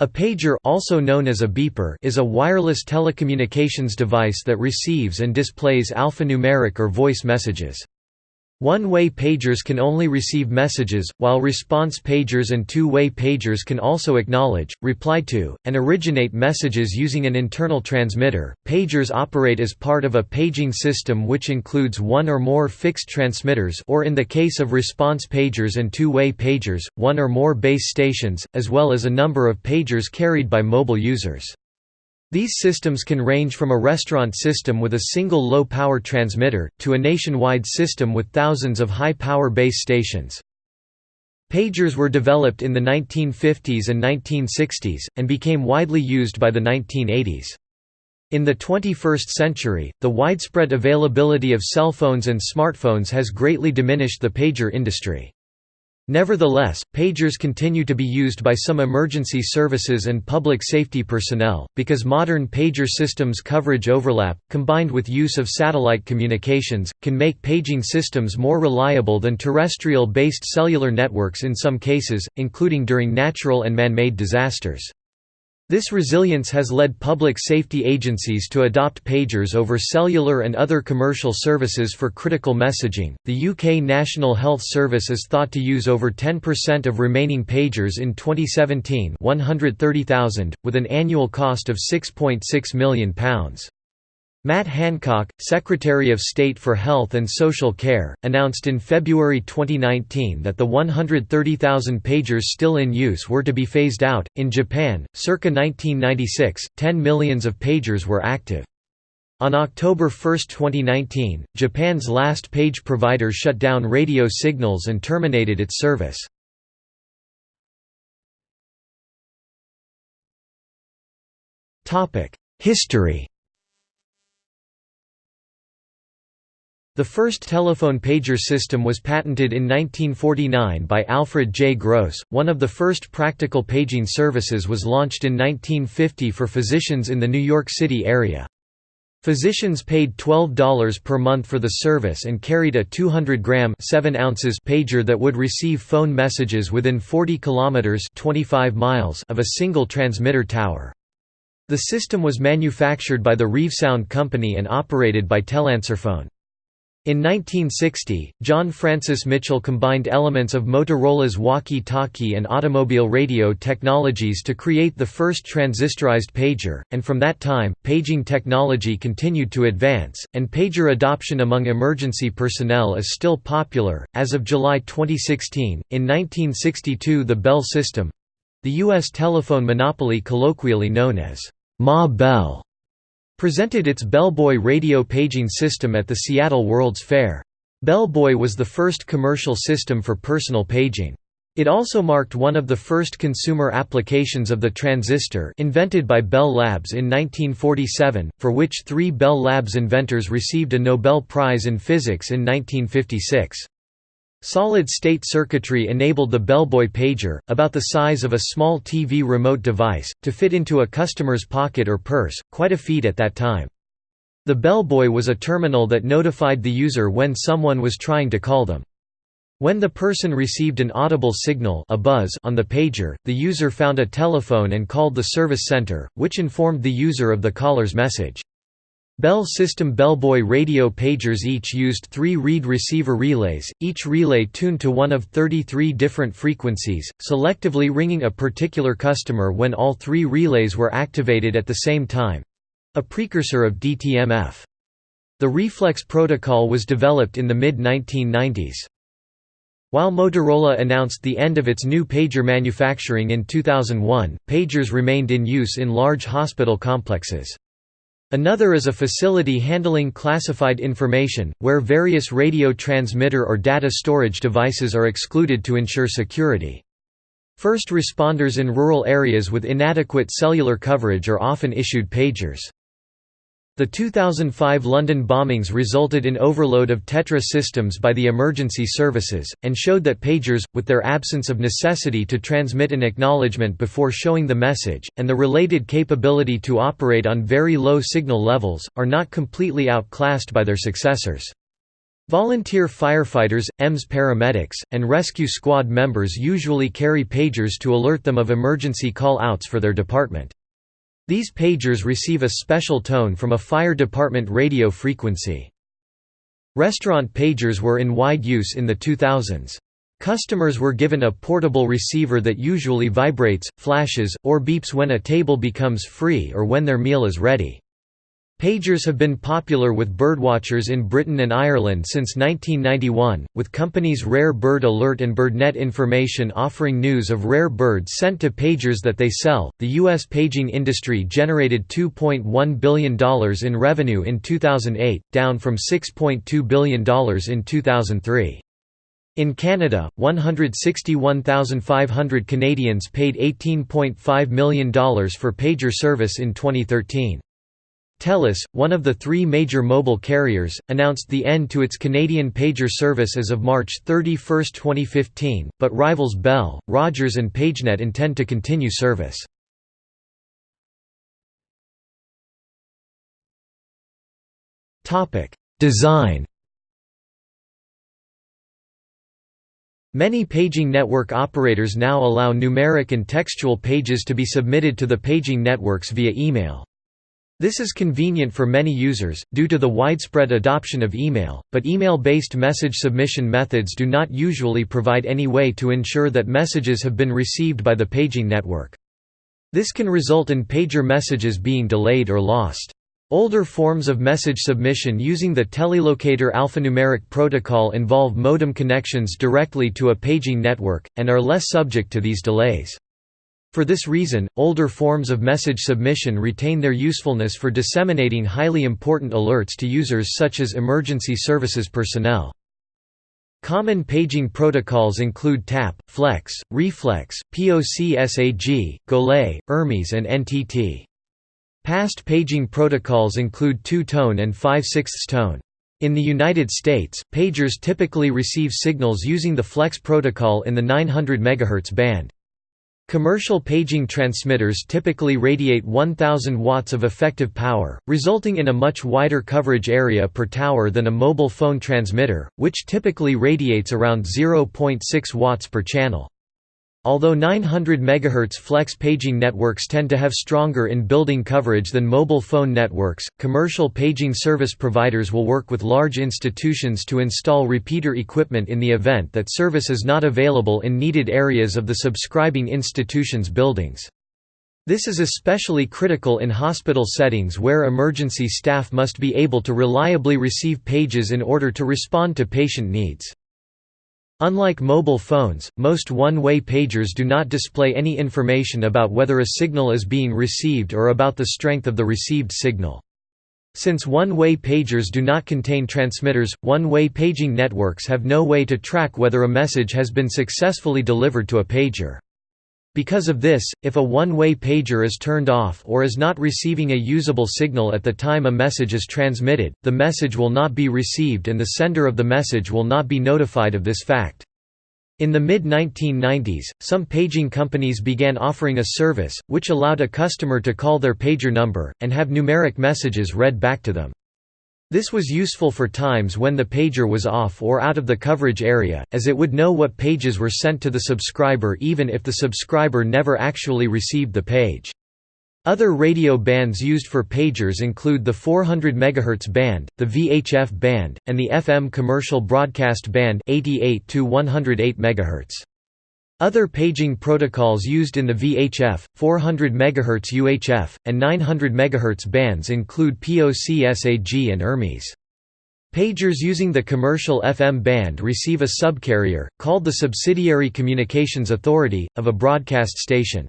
A pager also known as a beeper is a wireless telecommunications device that receives and displays alphanumeric or voice messages. One-way pagers can only receive messages, while response pagers and two-way pagers can also acknowledge, reply to, and originate messages using an internal transmitter. Pagers operate as part of a paging system which includes one or more fixed transmitters or in the case of response pagers and two-way pagers, one or more base stations, as well as a number of pagers carried by mobile users. These systems can range from a restaurant system with a single low-power transmitter, to a nationwide system with thousands of high-power base stations. Pagers were developed in the 1950s and 1960s, and became widely used by the 1980s. In the 21st century, the widespread availability of cell phones and smartphones has greatly diminished the pager industry. Nevertheless, pagers continue to be used by some emergency services and public safety personnel, because modern pager systems coverage overlap, combined with use of satellite communications, can make paging systems more reliable than terrestrial-based cellular networks in some cases, including during natural and man-made disasters. This resilience has led public safety agencies to adopt pagers over cellular and other commercial services for critical messaging. The UK National Health Service is thought to use over 10% of remaining pagers in 2017, 130,000, with an annual cost of £6.6 .6 million. Matt Hancock, Secretary of State for Health and Social Care, announced in February 2019 that the 130,000 pagers still in use were to be phased out. In Japan, circa 1996, 10 millions of pagers were active. On October 1, 2019, Japan's last page provider shut down radio signals and terminated its service. History The first telephone pager system was patented in 1949 by Alfred J. Gross. One of the first practical paging services was launched in 1950 for physicians in the New York City area. Physicians paid $12 per month for the service and carried a 200-gram pager that would receive phone messages within 40 kilometers (25 miles) of a single transmitter tower. The system was manufactured by the Reevesound Company and operated by Teleanswerphone. In 1960, John Francis Mitchell combined elements of Motorola's walkie-talkie and automobile radio technologies to create the first transistorized pager, and from that time, paging technology continued to advance, and pager adoption among emergency personnel is still popular. As of July 2016, in 1962 the Bell system the U.S. telephone monopoly colloquially known as Ma Bell presented its Bellboy radio paging system at the Seattle World's Fair. Bellboy was the first commercial system for personal paging. It also marked one of the first consumer applications of the transistor invented by Bell Labs in 1947, for which three Bell Labs inventors received a Nobel Prize in Physics in 1956. Solid-state circuitry enabled the Bellboy pager, about the size of a small TV remote device, to fit into a customer's pocket or purse, quite a feat at that time. The Bellboy was a terminal that notified the user when someone was trying to call them. When the person received an audible signal a buzz on the pager, the user found a telephone and called the service center, which informed the user of the caller's message. Bell System Bellboy radio pagers each used three reed receiver relays, each relay tuned to one of 33 different frequencies, selectively ringing a particular customer when all three relays were activated at the same time—a precursor of DTMF. The reflex protocol was developed in the mid-1990s. While Motorola announced the end of its new pager manufacturing in 2001, pagers remained in use in large hospital complexes. Another is a facility handling classified information, where various radio transmitter or data storage devices are excluded to ensure security. First responders in rural areas with inadequate cellular coverage are often issued pagers. The 2005 London bombings resulted in overload of Tetra systems by the emergency services, and showed that pagers, with their absence of necessity to transmit an acknowledgement before showing the message, and the related capability to operate on very low signal levels, are not completely outclassed by their successors. Volunteer firefighters, EMS paramedics, and rescue squad members usually carry pagers to alert them of emergency call-outs for their department. These pagers receive a special tone from a fire department radio frequency. Restaurant pagers were in wide use in the 2000s. Customers were given a portable receiver that usually vibrates, flashes, or beeps when a table becomes free or when their meal is ready. Pagers have been popular with birdwatchers in Britain and Ireland since 1991, with companies Rare Bird Alert and BirdNet Information offering news of rare birds sent to pagers that they sell. The U.S. paging industry generated $2.1 billion in revenue in 2008, down from $6.2 billion in 2003. In Canada, 161,500 Canadians paid $18.5 million for pager service in 2013. TELUS, one of the three major mobile carriers, announced the end to its Canadian pager service as of March 31, 2015, but rivals Bell, Rogers and PageNet intend to continue service. Design Many paging network operators now allow numeric and textual pages to be submitted to the paging networks via email. This is convenient for many users, due to the widespread adoption of email, but email-based message submission methods do not usually provide any way to ensure that messages have been received by the paging network. This can result in pager messages being delayed or lost. Older forms of message submission using the telelocator alphanumeric protocol involve modem connections directly to a paging network, and are less subject to these delays. For this reason, older forms of message submission retain their usefulness for disseminating highly important alerts to users such as emergency services personnel. Common paging protocols include TAP, FLEX, Reflex, POCSAG, GOLAY, ERMES and NTT. Past paging protocols include two-tone and 5 6 tone. In the United States, pagers typically receive signals using the FLEX protocol in the 900 MHz band. Commercial paging transmitters typically radiate 1000 watts of effective power, resulting in a much wider coverage area per tower than a mobile phone transmitter, which typically radiates around 0.6 watts per channel. Although 900 MHz flex paging networks tend to have stronger in-building coverage than mobile phone networks, commercial paging service providers will work with large institutions to install repeater equipment in the event that service is not available in needed areas of the subscribing institution's buildings. This is especially critical in hospital settings where emergency staff must be able to reliably receive pages in order to respond to patient needs. Unlike mobile phones, most one-way pagers do not display any information about whether a signal is being received or about the strength of the received signal. Since one-way pagers do not contain transmitters, one-way paging networks have no way to track whether a message has been successfully delivered to a pager. Because of this, if a one-way pager is turned off or is not receiving a usable signal at the time a message is transmitted, the message will not be received and the sender of the message will not be notified of this fact. In the mid-1990s, some paging companies began offering a service, which allowed a customer to call their pager number, and have numeric messages read back to them. This was useful for times when the pager was off or out of the coverage area, as it would know what pages were sent to the subscriber even if the subscriber never actually received the page. Other radio bands used for pagers include the 400 MHz band, the VHF band, and the FM commercial broadcast band 88 to 108 MHz. Other paging protocols used in the VHF, 400 MHz UHF, and 900 MHz bands include POCSAG and ERMES. Pagers using the commercial FM band receive a subcarrier, called the Subsidiary Communications Authority, of a broadcast station.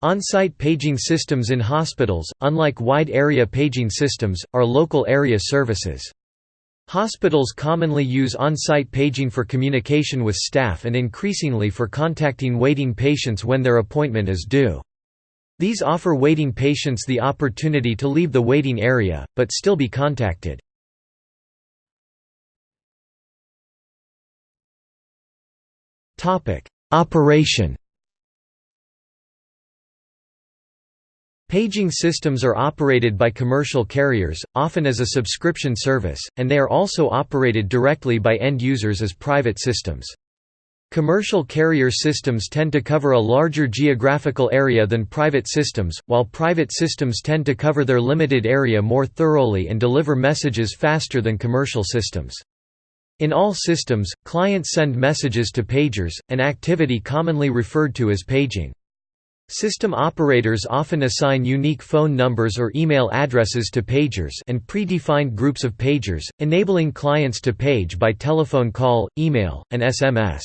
On-site paging systems in hospitals, unlike wide-area paging systems, are local area services. Hospitals commonly use on-site paging for communication with staff and increasingly for contacting waiting patients when their appointment is due. These offer waiting patients the opportunity to leave the waiting area, but still be contacted. Operation Paging systems are operated by commercial carriers, often as a subscription service, and they are also operated directly by end users as private systems. Commercial carrier systems tend to cover a larger geographical area than private systems, while private systems tend to cover their limited area more thoroughly and deliver messages faster than commercial systems. In all systems, clients send messages to pagers, an activity commonly referred to as paging. System operators often assign unique phone numbers or email addresses to pagers and predefined groups of pagers, enabling clients to page by telephone call, email, and SMS.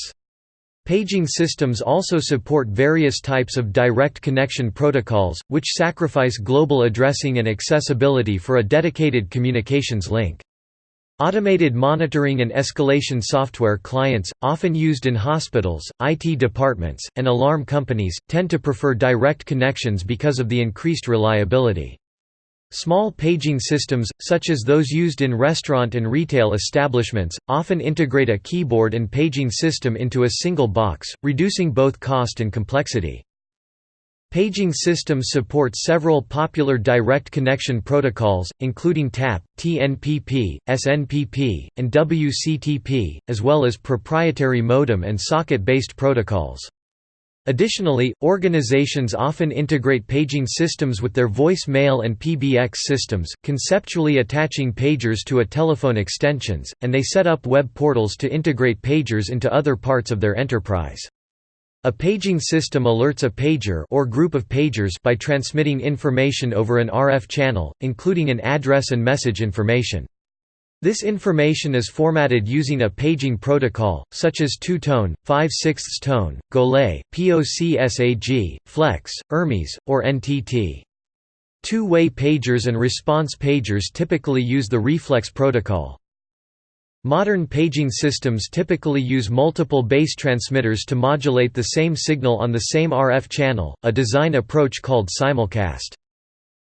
Paging systems also support various types of direct connection protocols, which sacrifice global addressing and accessibility for a dedicated communications link. Automated monitoring and escalation software clients, often used in hospitals, IT departments, and alarm companies, tend to prefer direct connections because of the increased reliability. Small paging systems, such as those used in restaurant and retail establishments, often integrate a keyboard and paging system into a single box, reducing both cost and complexity. Paging systems support several popular direct connection protocols, including TAP, TNPP, SNPP, and WCTP, as well as proprietary modem and socket-based protocols. Additionally, organizations often integrate paging systems with their voice mail and PBX systems, conceptually attaching pagers to a telephone extensions, and they set up web portals to integrate pagers into other parts of their enterprise. A paging system alerts a pager or group of pagers by transmitting information over an RF channel, including an address and message information. This information is formatted using a paging protocol, such as two-tone, 5 6 tone, Golay, POCSAG, FLEX, ERMES, or NTT. Two-way pagers and response pagers typically use the reflex protocol. Modern paging systems typically use multiple base transmitters to modulate the same signal on the same RF channel, a design approach called simulcast.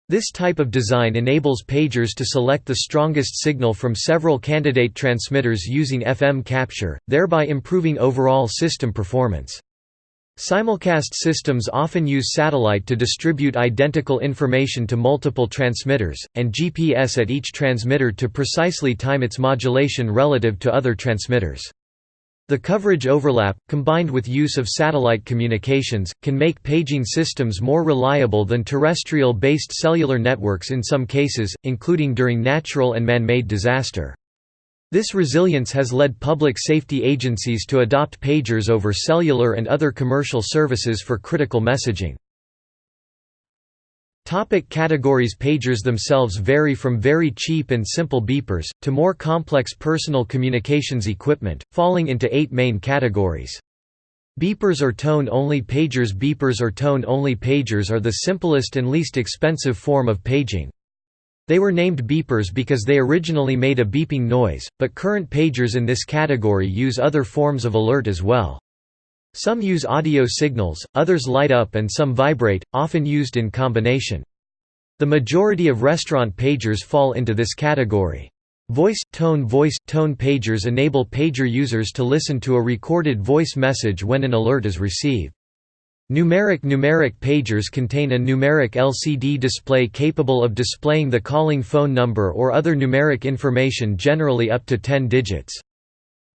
This type of design enables pagers to select the strongest signal from several candidate transmitters using FM capture, thereby improving overall system performance. Simulcast systems often use satellite to distribute identical information to multiple transmitters, and GPS at each transmitter to precisely time its modulation relative to other transmitters. The coverage overlap, combined with use of satellite communications, can make paging systems more reliable than terrestrial-based cellular networks in some cases, including during natural and man-made disaster. This resilience has led public safety agencies to adopt pagers over cellular and other commercial services for critical messaging. Topic categories Pagers themselves vary from very cheap and simple beepers, to more complex personal communications equipment, falling into eight main categories. Beepers or tone-only pagers Beepers or tone-only pagers are the simplest and least expensive form of paging. They were named beepers because they originally made a beeping noise, but current pagers in this category use other forms of alert as well. Some use audio signals, others light up and some vibrate, often used in combination. The majority of restaurant pagers fall into this category. Voice tone voice tone pagers enable pager users to listen to a recorded voice message when an alert is received. Numeric numeric pagers contain a numeric LCD display capable of displaying the calling phone number or other numeric information generally up to 10 digits.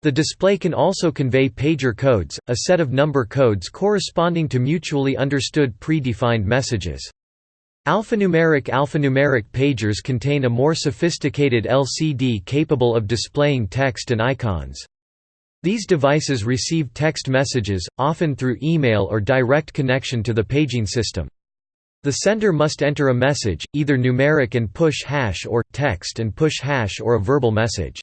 The display can also convey pager codes, a set of number codes corresponding to mutually understood pre-defined messages. Alphanumeric alphanumeric pagers contain a more sophisticated LCD capable of displaying text and icons. These devices receive text messages, often through email or direct connection to the paging system. The sender must enter a message, either numeric and push hash or, text and push hash or a verbal message.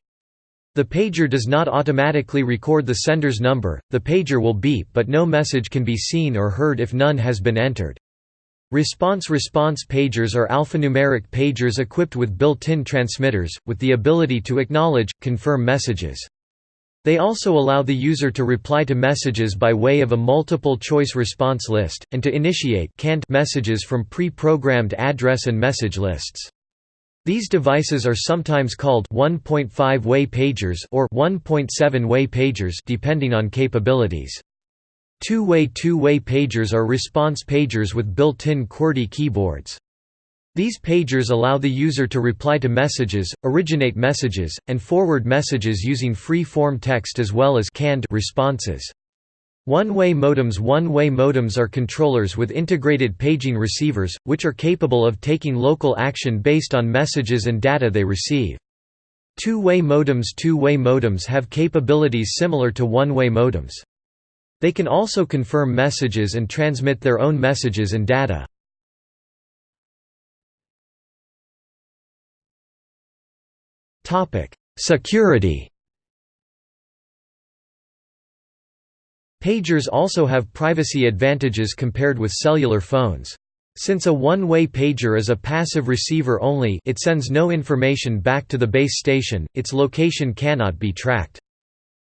The pager does not automatically record the sender's number, the pager will beep but no message can be seen or heard if none has been entered. Response-response pagers are alphanumeric pagers equipped with built-in transmitters, with the ability to acknowledge, confirm messages. They also allow the user to reply to messages by way of a multiple-choice response list, and to initiate messages from pre-programmed address and message lists. These devices are sometimes called 1.5-way pagers or 1.7-way pagers depending on capabilities. Two-way two-way pagers are response pagers with built-in QWERTY keyboards. These pagers allow the user to reply to messages, originate messages, and forward messages using free-form text as well as canned responses. One-way modems One-way modems are controllers with integrated paging receivers, which are capable of taking local action based on messages and data they receive. Two-way modems Two-way modems have capabilities similar to one-way modems. They can also confirm messages and transmit their own messages and data. Security Pagers also have privacy advantages compared with cellular phones. Since a one-way pager is a passive receiver only it sends no information back to the base station, its location cannot be tracked.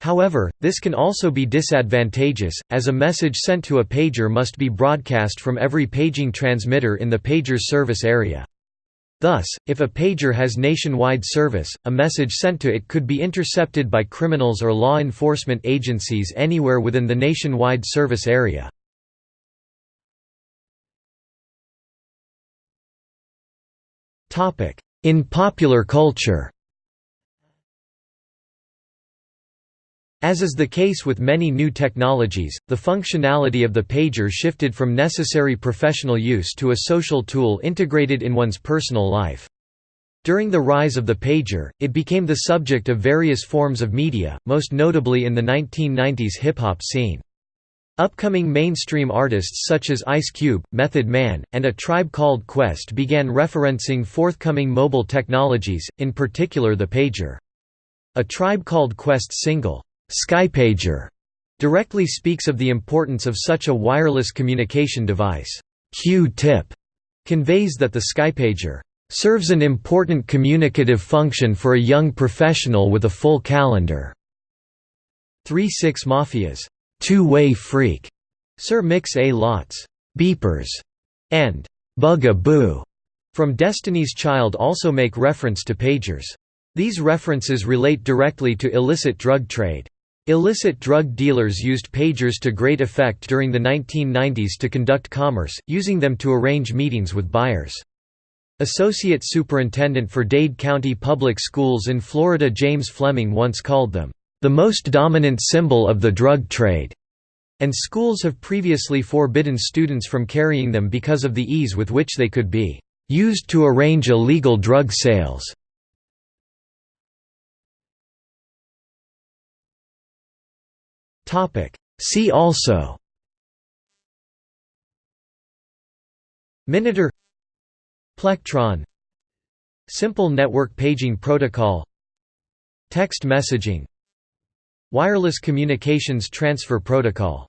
However, this can also be disadvantageous, as a message sent to a pager must be broadcast from every paging transmitter in the pager's service area. Thus, if a pager has nationwide service, a message sent to it could be intercepted by criminals or law enforcement agencies anywhere within the nationwide service area. In popular culture As is the case with many new technologies, the functionality of the pager shifted from necessary professional use to a social tool integrated in one's personal life. During the rise of the pager, it became the subject of various forms of media, most notably in the 1990s hip-hop scene. Upcoming mainstream artists such as Ice Cube, Method Man, and A Tribe Called Quest began referencing forthcoming mobile technologies, in particular the pager. A Tribe Called Quest single, Skypager directly speaks of the importance of such a wireless communication device. Q-tip conveys that the Skypager serves an important communicative function for a young professional with a full calendar. 3-6 Mafia's two-way freak, Sir Mix-a-Lot's beepers, and Bug-a-Boo from Destiny's Child also make reference to pagers. These references relate directly to illicit drug trade. Illicit drug dealers used pagers to great effect during the 1990s to conduct commerce, using them to arrange meetings with buyers. Associate Superintendent for Dade County Public Schools in Florida James Fleming once called them, "...the most dominant symbol of the drug trade." and schools have previously forbidden students from carrying them because of the ease with which they could be used to arrange illegal drug sales. See also. Minitor Plectron. Simple Network Paging Protocol. Text messaging. Wireless Communications Transfer Protocol